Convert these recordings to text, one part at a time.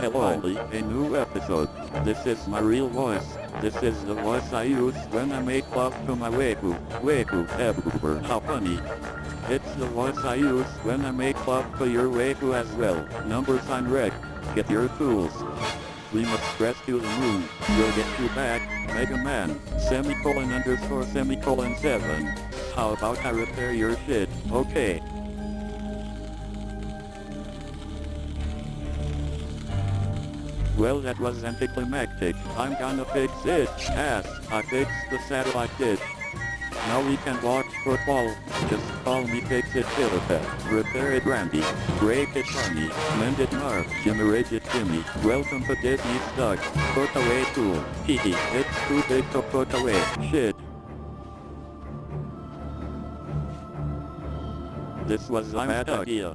Hello, a new episode. This is my real voice. This is the voice I use when I make love to my waifu. Waifu, everywhere. How funny. It's the voice I use when I make love to your waifu as well. Number sign red. Get your tools. We must rescue the moon. We'll get you back, Mega Man. Semicolon underscore semicolon 7. How about I repair your shit? Okay. Well that was anticlimactic. I'm gonna fix it. Ass. I fixed the satellite dish. Now we can watch football. Just call me Fix It Philippa. Repair it Randy. Break it Funny. Mend it Marv. Generate it Jimmy. Welcome to Disney Stuck. Put away tool. Hehe. It's too big to put away. Shit. This was my bad idea.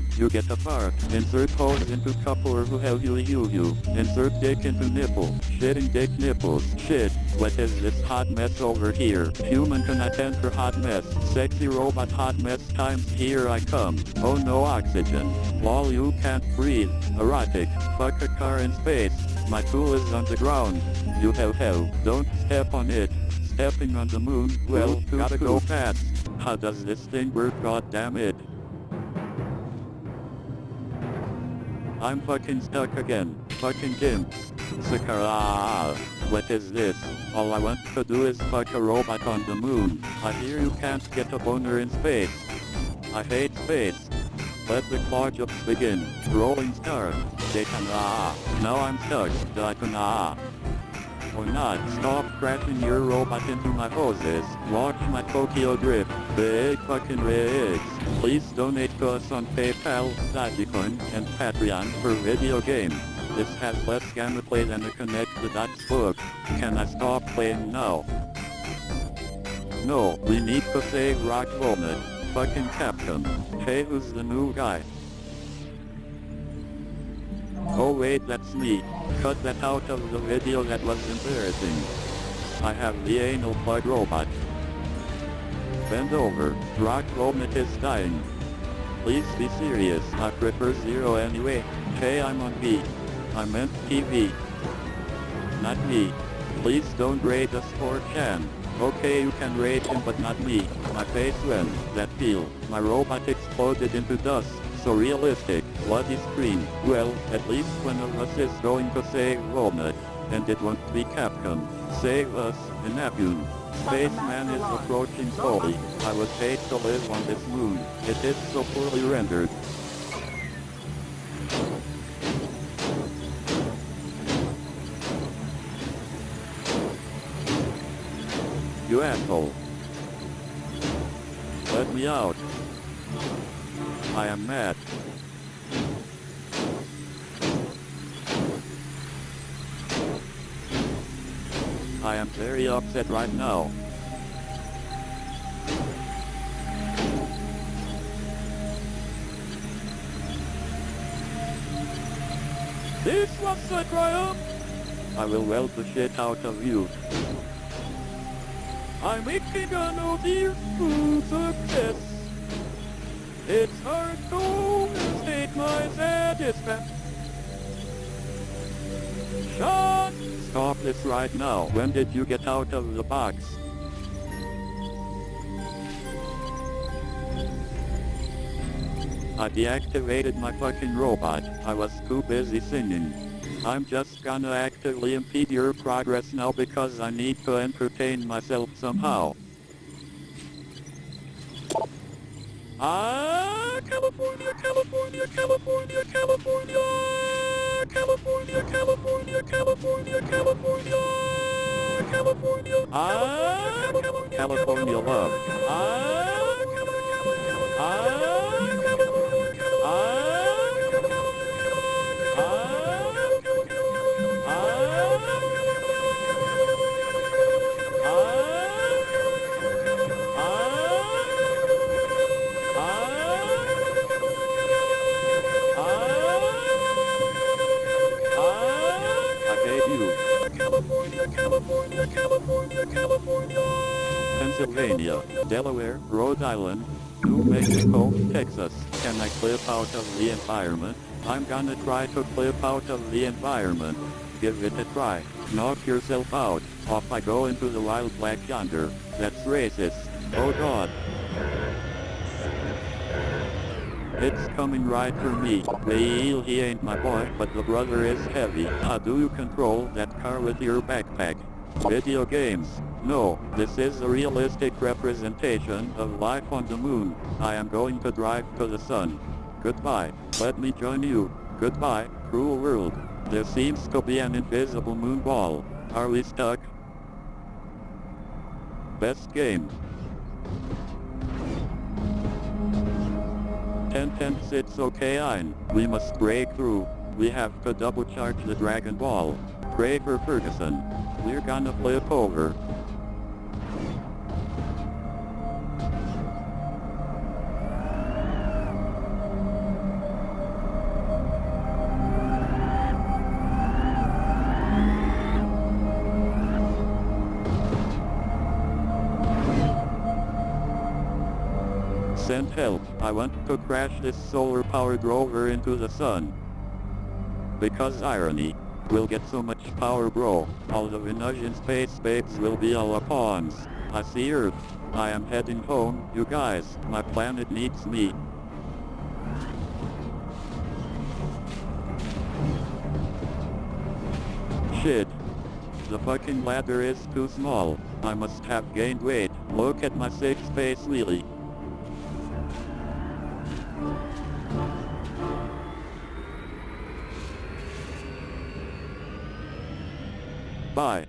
You get a fart. Insert hose into couple or who hell you you you. Insert dick into nipple. Shitting dick nipples. Shit. What is this hot mess over here? Human cannot enter hot mess. Sexy robot hot mess times here I come. Oh no oxygen. Lol you can't breathe. Erotic. Fuck a car in space. My tool is on the ground. You hell hell. Don't step on it. Stepping on the moon, well, gotta go fast. How does this thing work, god damn it? I'm fucking stuck again. Fucking gimps. Sakara. What is this? All I want to do is fuck a robot on the moon. I hear you can't get a boner in space. I hate space. Let the claw jumps begin. Rolling star. Dekana. Now I'm stuck. Dakana or oh, not. Stop crashing your robot into my hoses. Watch my Tokyo Drift. Big fucking rigs. Please donate to us on PayPal, Dogecoin, and Patreon for video game. This has less gameplay than a Connect the Dots book. Can I stop playing now? No, we need to save Rock Walnut. Fucking Capcom. Hey, who's the new guy? Oh wait, that's me. Cut that out of the video that was embarrassing. I have the anal plug robot. Bend over. Rock Walnut is dying. Please be serious. I prefer zero anyway. Hey, I'm on B. I meant TV. Not me. Please don't rate us for Chan. Okay, you can rate him but not me. My face went. That feel. My robot exploded into dust so realistic, bloody screen. Well, at least one of us is going to save Walnut. And it won't be Capcom. Save us, Inafune. Spaceman is approaching slowly. I was paid to live on this moon. It is so poorly rendered. You asshole. Let me out. I am mad. I am very upset right now. This was a triumph! I will weld the shit out of you. I'm making a no dear success. It's hard to state my satisfaction. Shut! Stop this right now. When did you get out of the box? I deactivated my fucking robot. I was too busy singing. I'm just gonna actively impede your progress now because I need to entertain myself somehow. Ah, California, California, California, California, California, California, California. California love. Ah. California, California, California. Pennsylvania, Delaware, Rhode Island, New Mexico, Texas. Can I clip out of the environment? I'm gonna try to clip out of the environment. Give it a try. Knock yourself out. Off I go into the wild black yonder. That's racist. Oh god. It's coming right for me. Well, he ain't my boy, but the brother is heavy. How do you control that car with your backpack? Video games. No, this is a realistic representation of life on the moon. I am going to drive to the sun. Goodbye. Let me join you. Goodbye, cruel world. There seems to be an invisible moon ball. Are we stuck? Best game. 10 tenths it's okay ein. We must break through. We have to double charge the Dragon Ball. Pray for Ferguson. We're gonna flip over. Send help. I want to crash this solar-powered rover into the sun. Because irony. We'll get so much power bro. All the Venusian space babes will be our pawns. I see Earth. I am heading home, you guys. My planet needs me. Shit. The fucking ladder is too small. I must have gained weight. Look at my six space wheelie. Bye.